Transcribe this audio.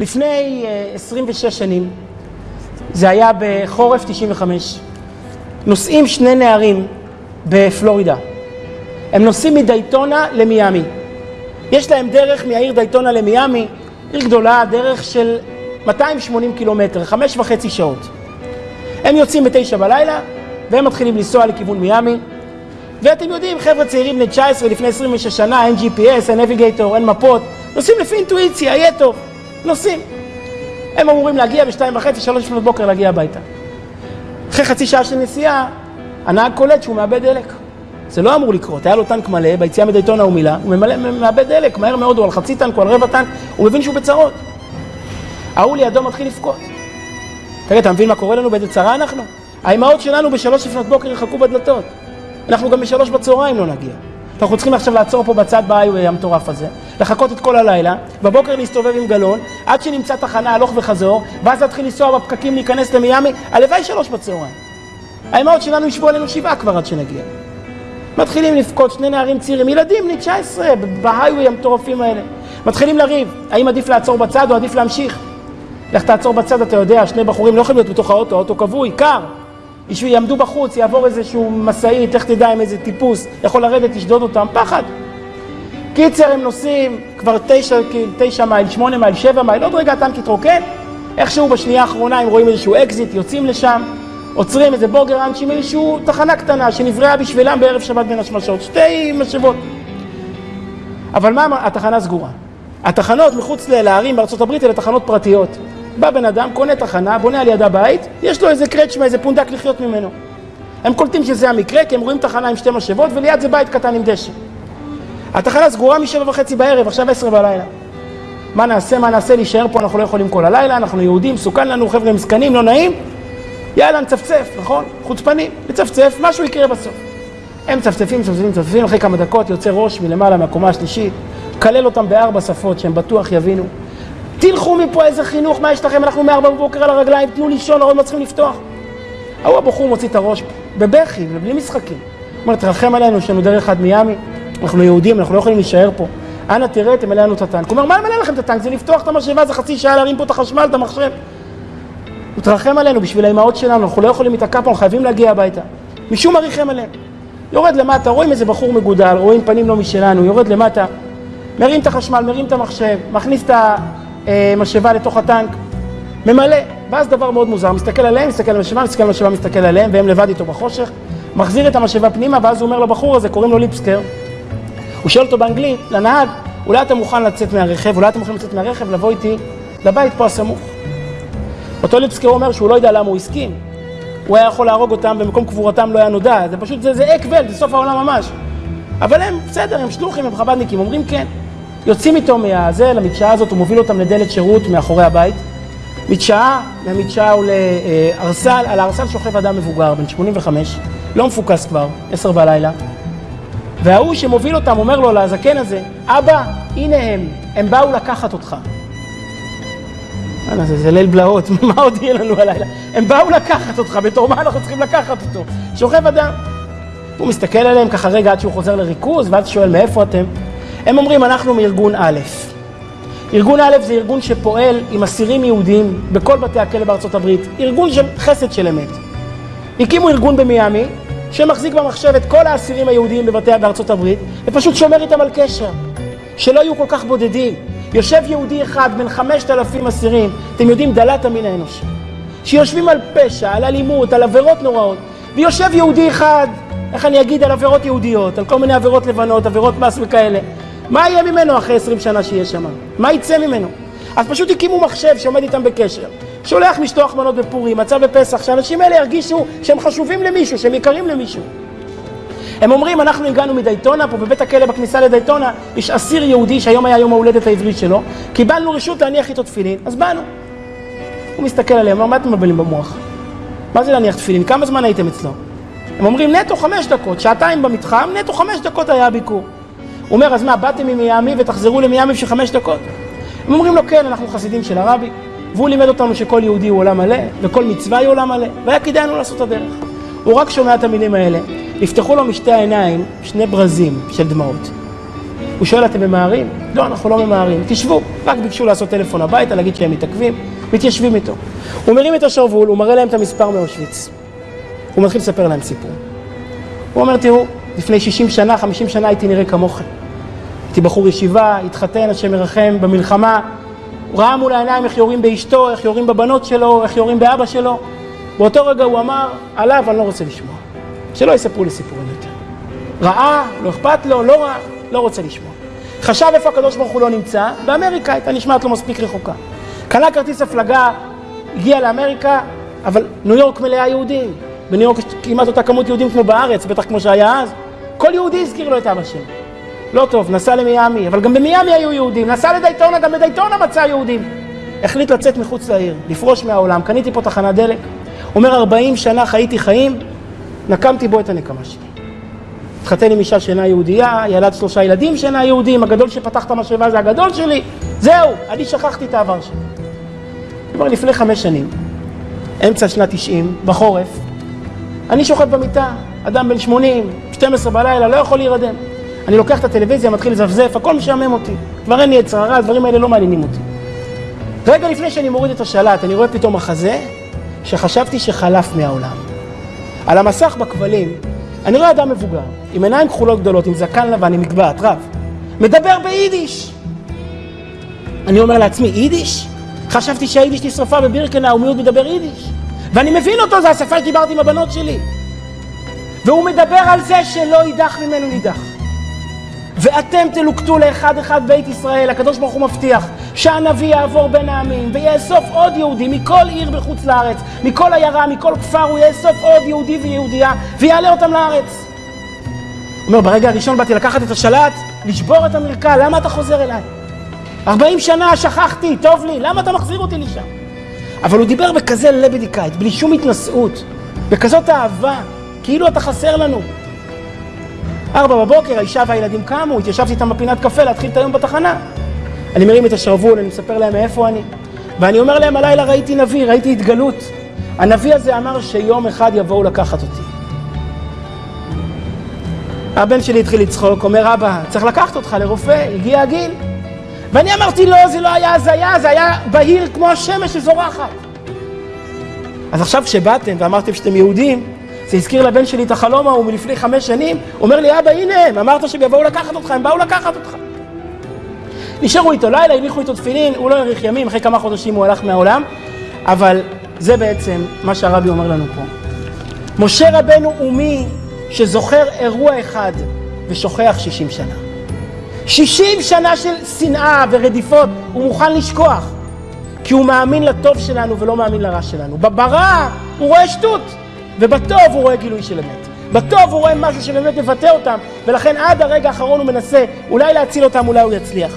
לפני 26 שנים, זה היה בחורף 95, נוסעים שני נערים בפלורידה. הם נוסעים מדייטונה למיאמי. יש להם דרך מהעיר דייטונה למיאמי, עיר גדולה, דרך של 280 קילומטר, חמש וחצי שעות. הם יוצאים בתשע בלילה, והם מתחילים לנסוע לכיוון מיאמי. ואתם יודעים, חבר'ה צעירים בני 19, לפני 26 שנה, אין GPS, אין נביגייטור, אין מפות, נוסעים לפי אינטואיציה, יהיה טוב, נוסעים. הם אמורים להגיע בשתיים וחצי, שלוש לפנות בוקר להגיע הביתה. אחרי חצי שעה של נסיעה, הנהג קולט שהוא מאבד דלק. זה לא אמור לקרות, היה לו טנק מלא, ביציאה מדייטונה הוא מילא, הוא ממלא, מאבד דלק, מהר מאוד, הוא על חצי טנק, הוא על רבע טנק, הוא מבין שהוא בצרות. ההוא לידו מתחיל לבכות. תגיד, אתה מבין מה קורה לנו, באיזה צרה אנחנו? האימהות שלנו בשלוש לפנות בוקר יחכו בדלתות. אנחנו גם בשלוש בצהריים לא נגיע. אנחנו צריכים עכשיו לעצור פה בצד באיי המטורף הזה, לחכות את כל הלילה, בבוקר להסתובב עם גלון, עד שנמצא תחנה הלוך וחזור, ואז להתחיל לנסוע בפקקים להיכנס למיאמי, הלוואי שלוש בצהריים. האימהות שלנו ישבו עלינו שבעה כבר עד שנגיע. מתחילים לבכות שני נערים צעירים, ילדים בני 19, בהיווי המטורפים האלה. מתחילים לריב, האם עדיף לעצור בצד או עדיף להמשיך? לך תעצור בצד, אתה יודע, שני בחורים לא יכולים להיות בתוך האוטו, האוטו כבוי, קר. יעמדו בחוץ, יעבור איזשהו משאית, לך תדע עם איזה טיפוס, יכול לרדת, לשדוד אותם, פחד. קיצר, הם נוסעים כבר תשע, תשע מייל, שמונה מייל, שבע מייל, עוד רגע הטנק יתרוקן, איכשהו בשנייה האחרונה הם רואים איזשהו אקזיט, יוצאים לשם, עוצרים איזה בורגר ראנצ'ים, איזשהו תחנה קטנה שנבראה בשבילם בערב שבת בין השמשות, שתי משאבות. אבל מה, התחנה סגורה. התחנות מחוץ לערים בארצות הברית אלה תחנות פרטיות. בא בן אדם, קונה תחנה, בונה על ידה בית, יש לו איזה קרצ'מה, איזה פונדק לחיות ממנו. הם קולטים שזה המקרה, כי הם רואים תחנה עם שתי משאבות, וליד זה בית קטן עם דשא. התחנה סגורה משבע וחצי בערב, עכשיו עשר בלילה. מה נעשה, מה נעשה, להישאר פה, אנחנו לא יכולים כל הלילה, אנחנו יהודים, מסוכן לנו, חבר'ה מסכנים, לא נעים. יאללה, נצפצף, נכון? חוצפנים, נצפצף, משהו יקרה בסוף. הם מצפצפים, מצפצפים, מצפצפים, אחרי כמה דקות יוצא ראש מלמעלה מהקומה השלישית, כלל אותם בארבע שפות שהם בטוח יבינו. תלכו מפה איזה חינוך, מה יש לכם? אנחנו מארבע בבוקר על הרגליים, תנו לישון, עוד לא צריכים לפתוח. ההוא הבחור מוציא את הראש בבכי ובלי משחקים. הוא אומר, תרחם עלינו, יש לנו דרך עד מיאמי, אנחנו יהודים, אנחנו לא יכולים להישאר פה. אנא תראה, תמלא לנו את הטנק. הוא אומר, מה ימלא לכם את הטנק? זה לפתוח את המשאבה, זה חצי שעה להרים פה את החשמל, את המחשב. הוא תרחם עלינו בשביל האימהות שלנו, אנחנו לא יכולים להיתקע פה, אנחנו חייבים להגיע הביתה. משום מה ריחם עליהם. יורד למטה, רואים איזה בחור מגודל, רואים פנים לא משלנו, יורד למטה, מרים את החשמל, מרים את המחשב, מכניס את המשאבה לתוך הטנק, ממלא, ואז דבר מאוד מוזר, מסתכל עליהם, מסתכל על המשאבה, מסתכל על המשאבה, מסתכל עליהם, והם לבד איתו בחושך, מחזיר את המשאבה פנימה, ואז הוא אומר לבחור הזה, קוראים לו ליפסקר, הוא שואל אותו באנגלית, לנהג, אולי אתה מוכן לצאת מהרכב, אולי אתם מוכנים לצאת מהרכב, לבוא איתי לבית פה הסמוך. אותו ליפסקר אומר שהוא לא יודע למה הוא הסכים. הוא היה יכול להרוג אותם, במקום קבורתם לא היה נודע, זה פשוט, זה, זה אקבל, זה סוף העולם ממש. אבל הם, בסדר, הם שלוחים, הם חב"דניקים, אומרים כן. יוצאים איתו מהזה, למדשאה הזאת, הוא מוביל אותם לדלת שירות מאחורי הבית. מדשאה, מהמדשאה הוא לארסל, על הארסל שוכב אדם מבוגר, בן 85, לא מפוקס כבר, עשר בלילה. וההוא שמוביל אותם אומר לו לזקן הזה, אבא, הנה הם, הם באו לקחת אותך. זה, זה ליל בלהות, מה עוד יהיה לנו הלילה? הם באו לקחת אותך, בתור מה אנחנו צריכים לקחת אותו? שוכב אדם. הוא מסתכל עליהם ככה רגע עד שהוא חוזר לריכוז, ואז שואל מאיפה אתם? הם אומרים, אנחנו מארגון א'. ארגון א' זה ארגון שפועל עם אסירים יהודים בכל בתי הכלא בארצות הברית. ארגון של חסד של אמת. הקימו ארגון במיאמי, שמחזיק במחשב את כל האסירים היהודיים בבתי בארצות הברית, ופשוט שומר איתם על קשר. שלא יהיו כל כך בודדים. יושב יהודי אחד בין חמשת אלפים אסירים, אתם יודעים, דלת המין האנושי, שיושבים על פשע, על אלימות, על עבירות נוראות, ויושב יהודי אחד, איך אני אגיד, על עבירות יהודיות, על כל מיני עבירות לבנות, עבירות מס וכאלה. מה יהיה ממנו אחרי עשרים שנה שיהיה שם? מה יצא ממנו? אז פשוט הקימו מחשב שעומד איתם בקשר. שולח משטוח מנות בפורים, מצה בפסח, שהאנשים האלה ירגישו שהם חשובים למישהו, שהם יקרים למישהו. הם אומרים, אנחנו הגענו מדייטונה, פה בבית הכלא בכניסה לדייטונה, יש אסיר יהודי שהיום היה יום ההולדת העברי שלו, קיבלנו רשות להניח איתו תפילין, אז באנו. הוא מסתכל עליהם, אומר, מה אתם מבלבלים במוח? מה זה להניח תפילין? כמה זמן הייתם אצלו? הם אומרים, נטו חמש דקות, שעתיים במתחם, נטו חמש דקות היה הביקור. הוא אומר, אז מה, באתם ממיאמי ותחזרו למיאמי בשביל חמש דקות? הם אומרים לו, כן, אנחנו חסידים של הרבי, והוא לימד אותנו שכל יהודי הוא עולם מלא, וכל מצווה היא עולם מלא, והיה כדאי לנו לעשות את הדרך. הוא רק שומע את המילים האלה, נפתחו לו משתי העיניים שני ברזים של דמעות. הוא שואל, אתם ממהרים? לא, אנחנו לא ממהרים, תשבו. רק ביקשו לעשות טלפון הביתה, להגיד שהם מתעכבים, מתיישבים איתו. הוא מרים את השרוול, הוא מראה להם את המספר מאושוויץ. הוא מתחיל לספר להם סיפור. הוא אומר, תראו, לפני 60 שנה, 50 שנה הייתי נראה כמוכם. הייתי בחור ישיבה, התחתן, השם ירחם, במלחמה. הוא ראה מול העיניים איך יורים באשתו, איך יורים בבנות שלו, איך יורים באבא שלו. באותו רגע הוא אמר, עליו אני לא רוצה לשמוע. שלא יספרו לי סיפורים יותר. ראה, לא אכפת לו, לא ראה, לא רוצה לשמוע. חשב איפה הקדוש ברוך הוא לא נמצא, באמריקה הייתה נשמעת לו מספיק רחוקה. קנה כרטיס הפלגה, הגיע לאמריקה, אבל ניו יורק מלאה יהודים. בניו יורק יש כמעט אותה כמות יהודים כמו בארץ, בטח כמו שהיה אז. כל יהודי הזכיר לו את אבא שלו. לא טוב, נסע למיאמי, אבל גם במיאמי היו יהודים. נסע לדייטונה, גם בדייטונה מצא יהודים. החליט לצאת מחוץ לעיר, לפרוש מהעולם. קניתי פה תחנת דלק. אומר, 40 שנה חייתי חיים, נקמתי בו את הנקמה שלי. התחתן עם אישה שאינה יהודייה, ילד שלושה ילדים שאינה יהודים, הגדול שפתח את המשאבה זה הגדול שלי, זהו, אני שכחתי את העבר שלי. כבר לפני חמש שנים, אמצע שנת 90, בחורף, אני שוכב במיטה, אדם בן 80, 12 בלילה, לא יכול להירדם. אני לוקח את הטלוויזיה, מתחיל לזפזף, הכל משעמם אותי. כבר אין לי יצר הרע, הדברים האלה לא מעניינים אותי. רגע לפני שאני מוריד את השלט, אני רואה פתאום מחזה שחשבתי שחלף מהעולם. על המסך בכבלים, אני רואה אדם מבוגר, עם עיניים כחולות גדולות, עם זקן לבן, עם מגבעת, רב, מדבר ביידיש. אני אומר לעצמי, יידיש? חשבתי שהיידיש נשרפה בבירקנאו, מיעוט מדבר יידיש. ואני מבין אותו, זו השפה שדיברתי עם הבנות שלי. והוא מדבר על זה שלא יידח ממנו נידח. ואתם תלוקטו לאחד אחד בית ישראל, הקדוש ברוך הוא מבטיח שהנביא יעבור בין העמים ויאסוף עוד יהודי מכל עיר בחוץ לארץ, מכל עיירה, מכל כפר, הוא יאסוף עוד יהודי ויהודייה ויעלה אותם לארץ. הוא אומר, ברגע הראשון באתי לקחת את השלט, לשבור את המרקע, למה אתה חוזר אליי? 40 שנה שכחתי, טוב לי, למה אתה מחזיר אותי לשם? אבל הוא דיבר בכזה לבדיקאית, בלי שום התנשאות, בכזאת אהבה, כאילו אתה חסר לנו. ארבע בבוקר, האישה והילדים קמו, התיישבתי איתם בפינת קפה להתחיל את היום בתחנה. אני מרים את השרוול, אני מספר להם מאיפה אני. ואני אומר להם, הלילה ראיתי נביא, ראיתי התגלות. הנביא הזה אמר שיום אחד יבואו לקחת אותי. הבן שלי התחיל לצחוק, אומר, אבא, צריך לקחת אותך לרופא, הגיע הגיל. ואני אמרתי, לא, זה לא היה הזיה, זה היה בהיר כמו השמש שזורחת. אז עכשיו כשבאתם ואמרתם שאתם יהודים, זה הזכיר לבן שלי את החלום ההוא מלפני חמש שנים, אומר לי, אבא, הנה הם, אמרת שהם יבואו לקחת אותך, הם באו לקחת אותך. נשארו איתו לילה, הניחו איתו תפילין, הוא לא האריך ימים, אחרי כמה חודשים הוא הלך מהעולם, אבל זה בעצם מה שהרבי אומר לנו פה. משה רבנו הוא מי שזוכר אירוע אחד ושוכח שישים שנה. שישים שנה של שנאה ורדיפות הוא מוכן לשכוח, כי הוא מאמין לטוב שלנו ולא מאמין לרע שלנו. ברע הוא רואה שטות. ובטוב הוא רואה גילוי של אמת. בטוב הוא רואה משהו שבאמת מבטא אותם, ולכן עד הרגע האחרון הוא מנסה אולי להציל אותם, אולי הוא יצליח.